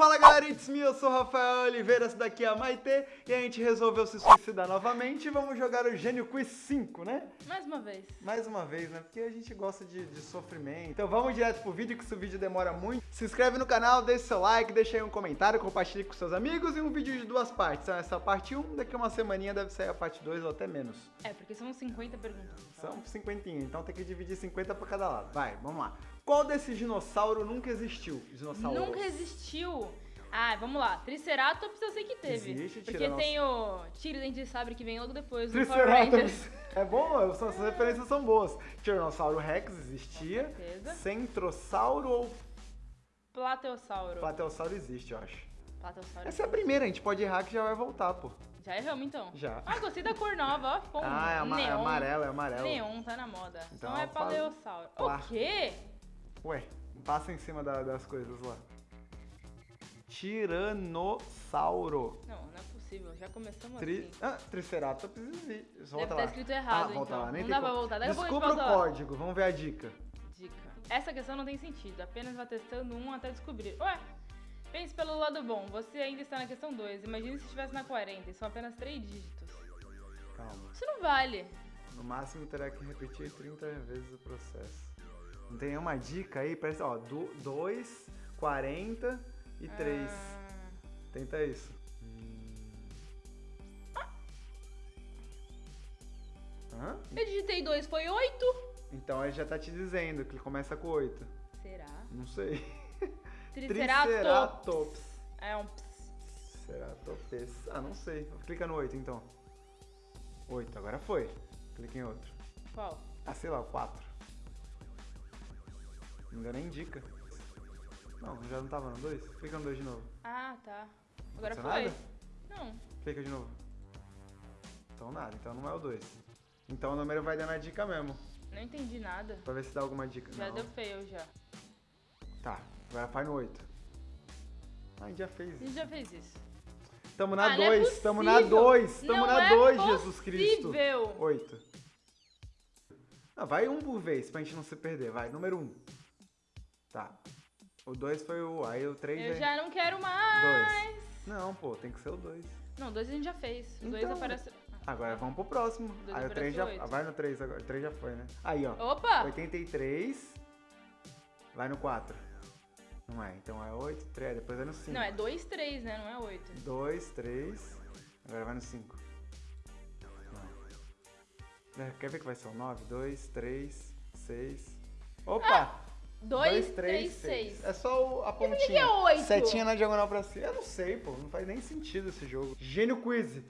Fala galera, it's me, eu sou o Rafael Oliveira, essa daqui é a Maite e a gente resolveu se suicidar novamente e vamos jogar o Gênio Quiz 5, né? Mais uma vez. Mais uma vez, né? Porque a gente gosta de, de sofrimento. Então vamos direto pro vídeo, que esse vídeo demora muito. Se inscreve no canal, deixa seu like, deixa aí um comentário, compartilhe com seus amigos e um vídeo de duas partes. Então essa é a parte 1, daqui a uma semaninha deve sair a parte 2 ou até menos. É, porque são 50 perguntas. São 50, então tem que dividir 50 pra cada lado. Vai, vamos lá. Qual desses dinossauro nunca existiu? Dinossauro. Nunca existiu. Ah, vamos lá. Triceratops eu sei que teve. Existe, porque tiranos- tem o Tiro Dente de Sabre que vem logo depois. Triceratops. É bom, essas referências são boas. Tiranossauro Rex existia. Centrossauro ou Plateossauro. Plateossauro existe, eu acho. Plateossauro. Essa é a primeira, a gente pode errar que já vai voltar, pô. Já erramos então. Já. Ah, gostei da cor nova, ó. Ficou um Ah, é, ama- é neon. amarelo, é amarelo. Neon, tá na moda. Então, Então é fala- Paleossauro. O quê? Ué, passa em cima da- das coisas lá. Tiranossauro. Não, não é possível. Já começamos Tri... assim. Ah, Triceratops existe. Volta Deve lá. tá escrito errado, ah, volta então. lá. Nem Não tem dá pra como. voltar. Daqui a pouco a gente Descubra o volta lá. código, vamos ver a dica. Dica. Essa questão não tem sentido, apenas vá testando um até descobrir. Ué, pense pelo lado bom, você ainda está na questão 2. Imagine se estivesse na 40 e são apenas 3 dígitos. Calma. Isso não vale. No máximo terá que repetir 30 vezes o processo. Não tem nenhuma dica aí? Parece, ó, 2, 40 e 3. Ah, Tenta isso. Hum. Hã? eu digitei 2, foi 8? Então ele já tá te dizendo que ele começa com 8. Será? Não sei. Triceratops. Triceratops. É um ps. Triceratops. Ah, não sei. Clica no 8 então. 8, agora foi. Clica em outro. Qual? Ah, sei lá, o 4. Não deu nem dica. Não, já não tava no 2? Clica no 2 de novo. Ah, tá. Agora Aconteceu foi. nada? Não. Clica de novo. Então nada, então não é o 2. Então o número vai dando a dica mesmo. Não entendi nada. Pra ver se dá alguma dica. Já não. deu fail já. Tá, agora faz no 8. Ah, a gente já fez A isso. gente já fez isso. Tamo na Ah, não é 2, tamo na possível. 2, tamo Não na é 2, Jesus Cristo. possível. 8. Ah, vai um por vez pra gente não se perder, vai. Número 1. Um. Tá. O 2 foi o. Aí o 3 Eu é. já não quero mais. 2. Não, pô, tem que ser o 2. Não, dois a gente já fez. O dois Então, aparece. Agora vamos pro próximo. Dois Aí o 3 aparece já. oito. ah, Vai no 3 agora. O 3 já foi, né? Aí, ó. Opa! 83. Vai no 4. Não é, então é 8, 3, depois vai no 5. Não, é 2, 3, né? Não é 8. 2, 3. Agora vai no 5. É, quer ver que vai ser o 9? 2, 3, 6. Opa! 2, 3, 6. É só o- a pontinha. que é oito? Setinha na diagonal pra cima. Eu não sei, pô. Não faz nem sentido esse jogo. Gênio Quiz.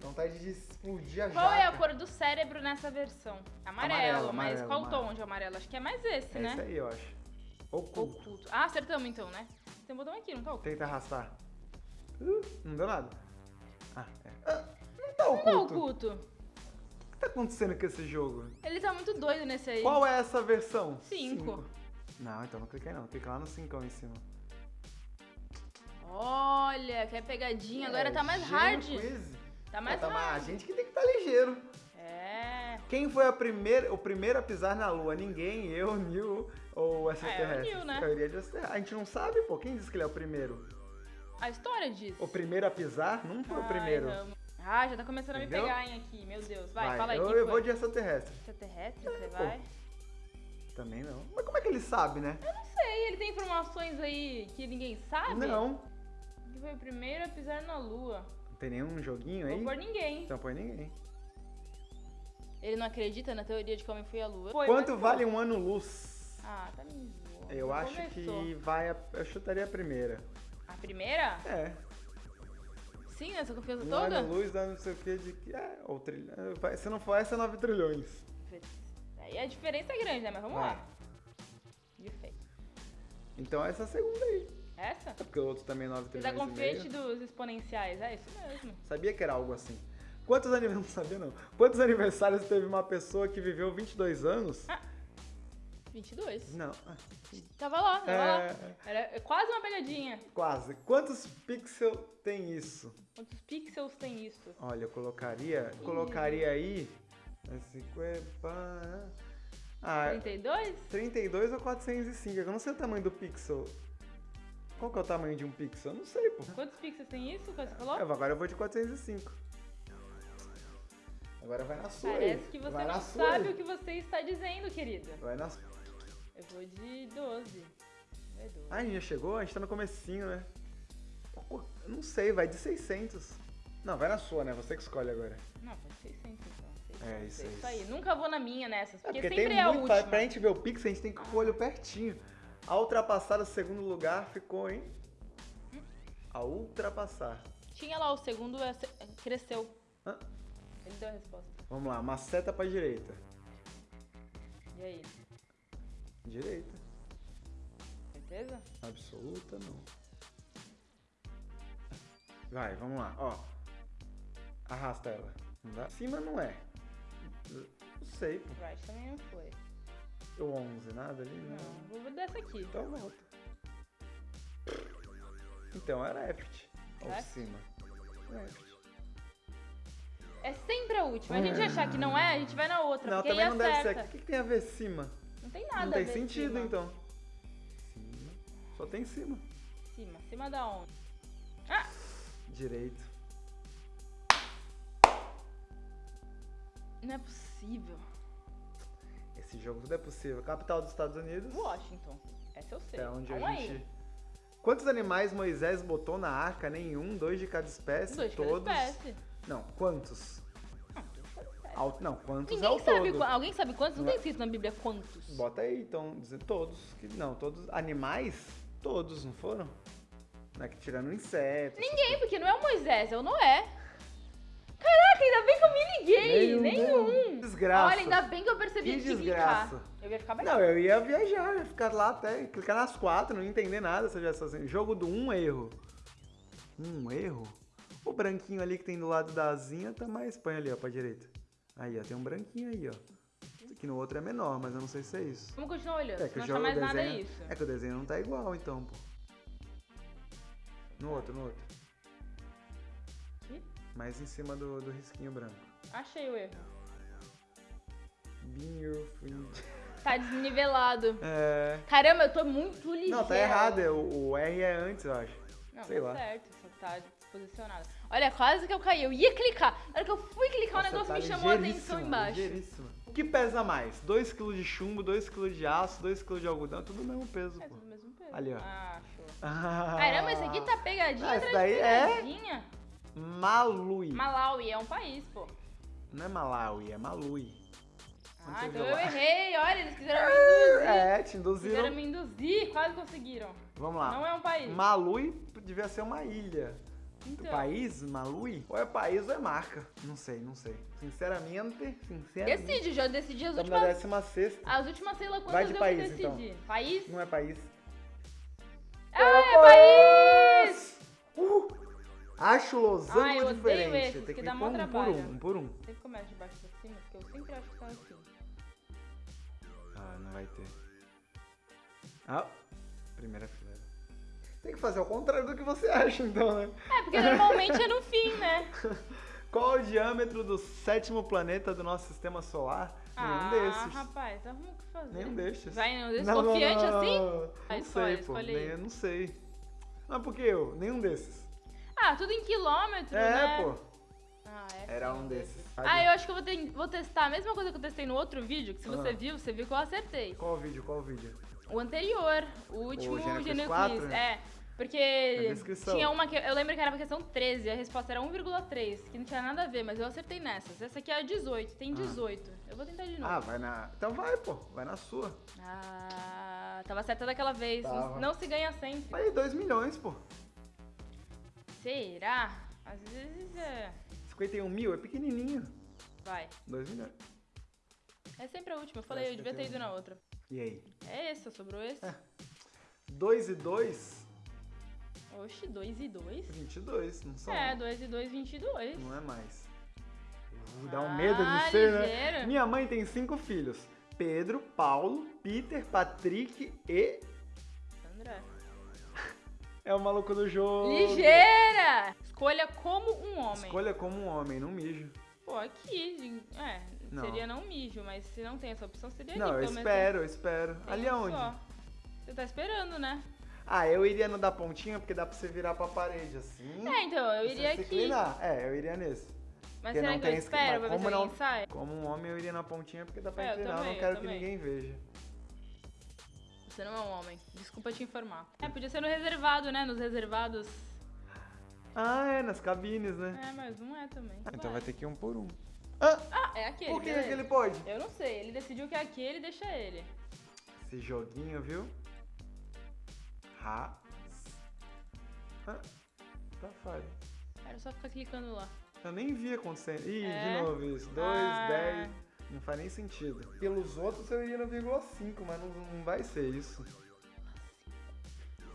Vontade de explodir a Qual é a jaca. cor do cérebro nessa versão? Amarelo, Amarelo, mas amarelo, qual amarelo. tom de amarelo? Acho que é mais esse, É né? esse aí, eu acho. Oculto. Oculto. Ah, acertamos então, né? Tem um botão aqui, não tá oculto? Tenta arrastar. Uh, não deu nada. Ah, é. Ah, não tá Não tá oculto. O tá acontecendo com esse jogo? Ele tá muito doido nesse aí. Qual é essa versão? Cinco. Não, então não cliquei não. Clica lá no 5 em cima. Olha, que é pegadinha. Agora É, tá mais hard. Quiz. Tá mais É, tá mais- hard. A gente que tem que estar tá ligeiro. É. Quem foi a primeira, o primeiro a pisar na Lua? Ninguém, eu, Neil ou extraterrestre? É, o Neil, né? A gente não sabe, pô. Quem disse que ele é o primeiro? A história diz. O primeiro a pisar não foi o Ai, primeiro. Ramo. Ah, já tá começando Entendeu? a me pegar, hein, aqui. Meu Deus. Vai, fala aí. eu, eu foi? vou de extraterrestre. Extraterrestre, você pô. vai? Também não. Mas como é que ele sabe, né? Eu não sei, ele tem informações aí que ninguém sabe? Não. Quem foi o primeiro a pisar na lua? Não tem nenhum joguinho Não aí? por ninguém. Então põe ninguém. Ele não acredita na teoria de que o homem foi à lua. Foi, Quanto vale um ano-luz? Ah, tá me zoando. Eu Já acho começou. que vai. A, eu chutaria a primeira. A primeira? É. Sim, nessa confiança Um toda? ano-luz dá não sei o que de que. É, ou trilhão. vai- Se não for essa, é 9 trilhões. Aí a diferença é grande, né? Mas vamos Vai. lá. De feio. Então essa é a segunda aí. Essa? É porque o outro também é 9 Fiz a trilhões. e confiante meio. dos exponenciais. É isso mesmo. Sabia que era algo assim. Quantos aniversários. Não sabia não. Quantos aniversários teve uma pessoa que viveu 22 anos? Ah. 22. Não. ah, Tava lá, tava É. lá. Era quase uma pegadinha. Quase. Quantos pixels tem isso? Quantos pixels tem isso? Olha, eu colocaria. Colocaria aí. é 50. Ah, 32? 32 ou 405? Eu não sei o tamanho do pixel. Qual que é o tamanho de um pixel? Eu não sei, pô. Quantos pixels tem isso que você falou? É, agora eu vou de 405. Agora vai na sua aí. Parece que você vai não sabe aí. o que você está dizendo, querida. Vai na sua. Eu vou de 12. É 12. Ah, a gente já chegou? A gente tá no comecinho, né? Não sei, vai de 600. Não, vai na sua, né? Você que escolhe agora. Não, foi 600 então. 600, É, isso, é isso. aí. Nunca vou na minha nessas, É, porque, porque sempre tem é a muito. Pra, última. pra gente ver o pixel, a gente tem que com o olho pertinho. A ultrapassar o segundo lugar ficou, hein? A ultrapassar. Tinha lá o segundo, é, cresceu. Hã? Ele deu a resposta. Vamos lá, uma seta pra direita. E aí? Direita. Certeza? Absoluta, não. Vai, vamos lá, ó. Arrasta ela. Não dá? Cima não é. Não sei, pô. Right também não foi. O 11, nada ali? Não. Não, vou dessa aqui. Então volta. Então, é left. Ou Left? cima. Left. É sempre a última. A gente achar que não é, a gente vai na outra. Não, também não deve ser. acerta. O que, que tem a ver cima? Não tem nada não tem sentido, cima. então. Cima. Só tem cima. Cima. Cima da onde? Direito. Não é possível. Esse jogo tudo é possível. Capital dos Estados Unidos. Washington. Essa eu sei. É onde Vamos a aí. gente. Quantos animais Moisés botou na arca? Nenhum, dois de cada espécie, Dois de cada todos. espécie. Não, quantos? Ao- Não, quantos é Ninguém o sabe. todo? Alguém sabe quantos? Não Não é- tem escrito na Bíblia quantos. Bota aí, então, dizendo todos. Que, não, todos. Animais? Todos, não foram? Não é que tirando insetos. Ninguém, porque não é o Moisés, é o Noé. Caraca, ainda bem que eu me liguei. Nenhum. Nenhum. Desgraça. Olha, ainda bem que eu percebi Que de desgraça. Eu ia ficar bem. Não, eu ia viajar, ia ficar lá até clicar nas quatro, não ia entender nada se eu tivesse assim. Jogo do um erro. Um erro? O branquinho ali que tem do lado da asinha tá mais. Põe ali, ó, pra direita. Aí, ó, tem um branquinho aí, ó. Aqui no outro é menor, mas eu não sei se é isso. Vamos continuar olhando, É que se o não jogo mais nada desenho- isso. É que o desenho não tá igual, então, pô. No outro, no outro. Mais em cima do, do risquinho branco. Achei o erro. Friend. Tá desnivelado. É. Caramba, eu tô muito ligeiro. Não, tá errado. é, O, o R é antes, eu acho. Não, sei tá lá. certo, só tá posicionado. Olha, quase que eu caí. Eu ia clicar. Na hora que eu fui clicar, o Nossa, negócio tá me chamou a atenção embaixo. O que pesa mais? 2kg de chumbo, 2kg de aço, 2kg de algodão, tudo o mesmo peso, É pô. tudo mesmo peso. Ali, ó. Ah, show. Ah. Caramba, esse aqui tá pegadinha Ah, atrás daí de é- pegadinha. Malui. Malawi é um país, pô. Não é Malawi, é Malui. Ah, então eu errei. Olha, eles quiseram me induzir. É, te Quiseram induziram. me induzir, quase conseguiram. Vamos lá. Não é um país. Malui devia ser uma ilha. Então. País, Malui? Ou é país ou é marca? Não sei, não sei. Sinceramente, sinceramente. Decide, já decidi as Estamos na últimas. décima sexta. As últimas, sei lá Vai quantas de eu país, decidi. então. País? Não é país. Ah, é país! Uh! Acho losango eu odeio diferente. esses, Tem que que dá ir mó por um, por trabalho. um, um por um. Sempre começa de baixo pra cima, porque eu sempre acho que tá assim. Ah, não vai ter. Ah, primeira fileira. Tem que fazer ao contrário do que você acha, então, né? É, porque normalmente é no fim, né? Qual o diâmetro do sétimo planeta do nosso sistema solar? ah, Nenhum desses. rapaz, arruma o que fazer. Nenhum destes. Vai nenhum desses? Não, não, Confiante não, assim? Não, não escolhe, sei, pô. escolhe Nem, não sei. Mas por que eu? Nenhum desses. Ah, tudo em quilômetro, É, né? pô. Ah, é Era um desses. Ah, eu acho que eu vou, ter- vou testar a mesma coisa que eu testei no outro vídeo, que se você Ah. viu, você viu que eu acertei. Qual o vídeo? Qual o vídeo? O anterior, o último Gênero Gênero Quiz 4, Quiz. né? É, porque tinha uma que eu lembro que era pra questão 13, a resposta era 1,3, que não tinha nada a ver, mas eu acertei nessas. Essa aqui é a 18, tem 18. Eu vou tentar de novo. Ah, vai na. Então vai, pô. Vai na sua. Ah, tava certa daquela vez. Não, Tava. não se ganha sempre. Aí, 2 milhões, pô. Será? Às vezes é. 51 mil é pequenininho. Vai. 2 milhões. É sempre a última. Eu falei, eu devia ter ido na outra. E aí? É esse, sobrou esse? 2 e 2? Oxi, 2 e 2? 22, não são? É, 2 e 2, 22. Não é mais. Uh, dá um medo Ah, de ser, ligeiro. né? Minha mãe tem cinco filhos. Pedro, Paulo, Peter, Patrick e... André. É o maluco do jogo. Ligeira! Escolha como um homem. Escolha como um homem, não mijo. Pô, aqui, é, Não. seria não mijo, mas se não tem essa opção, seria Não, ali, eu pelo menos espero, eu espero. tem Ali aonde? só. Você tá esperando, né? Ah, eu iria no da pontinha porque dá pra você virar pra parede assim. É, então, eu iria aqui. inclinar. É, eu iria nesse. Mas Porque será não que eu tem esqui- espero pra ver se como não- sai? Como um homem, eu iria na pontinha porque dá pra É, eu inclinar. Eu também, não eu quero que também. ninguém veja. Você não é um homem. Desculpa te informar. É, podia ser no reservado, né? Nos reservados. Ah, é, nas cabines, né? É, mas não é também. Ah, então Vai. vai ter que ir um por um. Ah, Ah, é aquele. por que aquele pode? Eu não sei, ele decidiu que é aquele, deixa ele. Esse joguinho, viu? Ra. Ah, tá falho. Era só ficar clicando lá. Eu nem vi acontecendo. Ih, É? de novo isso. 2, Ah. 10. Não faz nem sentido. Pelos outros eu iria no 0,5, mas não, não vai ser isso.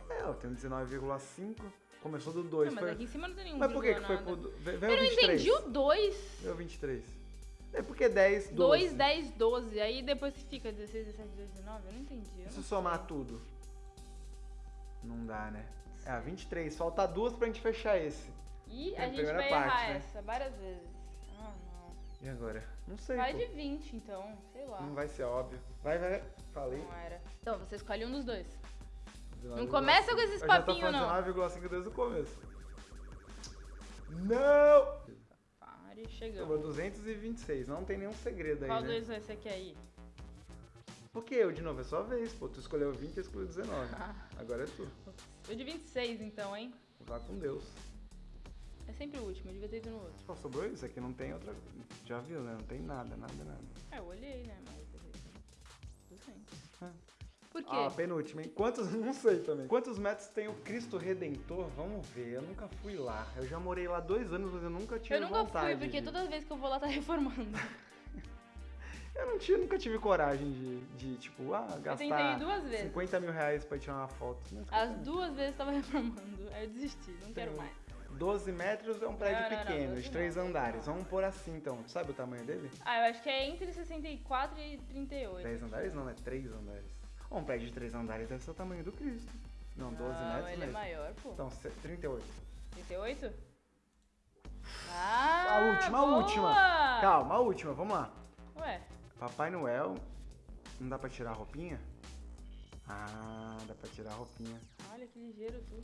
É, eu tenho 19,5. Começou do 2. Não, mas foi... aqui em cima não tem nenhum Mas por que, que vírgula foi nada. pro. do- ve- Veio Eu não 23. entendi o 2. Veio 23. É porque 10, 12. 2, 10, 12. Aí depois fica 16, 17, 18, 19, eu não entendi. eu se não somar tudo? Não dá, né? É, a 23. Falta duas pra gente fechar esse. E É a a gente vai parte, errar né? essa várias vezes. Ah, não. E agora? Não sei. Vai pô. de 20, então. Sei lá. Não vai ser óbvio. Vai, vai. Falei. Não era. Então, você escolhe um dos dois. 19,5. Não começa com esses Eu já tô papinhos, não. falando 19,5 desde o começo. Não! Pare, chegamos. Sobrou 226. Não tem nenhum segredo aí, Qual né? dois você quer ir? Por que eu de novo? É sua vez, pô. Tu escolheu 20 e eu escolhi 19. Ah. Agora é tu. Eu de 26, então, hein? Vá com Deus. É sempre o último, eu devia ter ido no outro. Só sobrou isso aqui, não tem outra. Já viu, né? Não tem nada, nada, nada. É, eu olhei, né? Mas. 200. Ah. Por quê? Ah, penúltima, hein? Quantos. Não sei também. Quantos metros tem o Cristo Redentor? Vamos ver. Eu nunca fui lá. Eu já morei lá dois anos, mas eu nunca tive eu nunca vontade. fui, porque de- toda vez que eu vou lá tá reformando. Eu não tinha, nunca tive coragem de, de tipo, ah, Eu gastar duas vezes. 50 mil reais pra tirar uma foto. As duas vezes tava reformando. Aí eu desisti, não quero Sim. mais. 12 metros é um prédio Não, não, não, pequeno, 12 de três não, 12 andares. não. Vamos pôr assim então. Tu sabe o tamanho dele? Ah, eu acho que é entre 64 e 38. 10 andares? Não, é 3 andares. Um prédio de 3 andares deve ser o tamanho do Cristo. Não, 12 não, metros ele mesmo. é maior, pô. Então, se- 38. 38? Ah, a última, a boa! última. Calma, a última, vamos lá. Papai Noel, não dá pra tirar a roupinha? Ah, dá pra tirar a roupinha. olha que ligeiro tudo.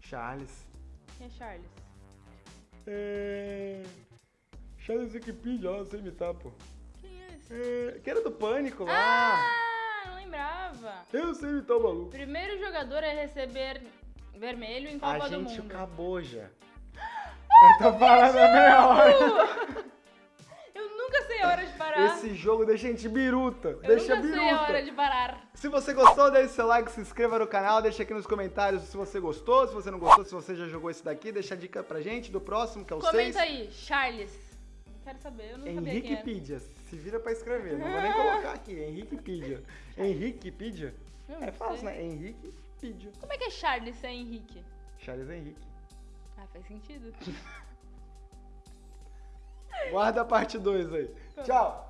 Charles. Quem é Charles? É... Charles Wikipedia, ó, sem imitar, pô. Quem é esse? É... Que era do Pânico lá. Ah, não lembrava. Eu sei imitar o maluco. Primeiro jogador a receber vermelho em A Copa do gente Mundo. acabou já. Eu tô falando há meia hora. Parar. Esse jogo deixa a gente biruta. Eu deixa nunca sei a hora biruta. de parar. Se você gostou, deixe seu like, se inscreva no canal, deixa aqui nos comentários se você gostou, se você não gostou, se você já jogou esse daqui, deixa a dica pra gente do próximo, que é o 6. Comenta aí, Charles. Quero saber, eu não sabia quem era. Se vira pra escrever. Não vou nem colocar aqui. Henriquepedia. Henriquepedia? Não É fácil, né? Henriquepedia. Como é que é Charles sem Henrique? Charles Henrique. Ah, faz sentido. Guarda a parte 2 aí. Tchau.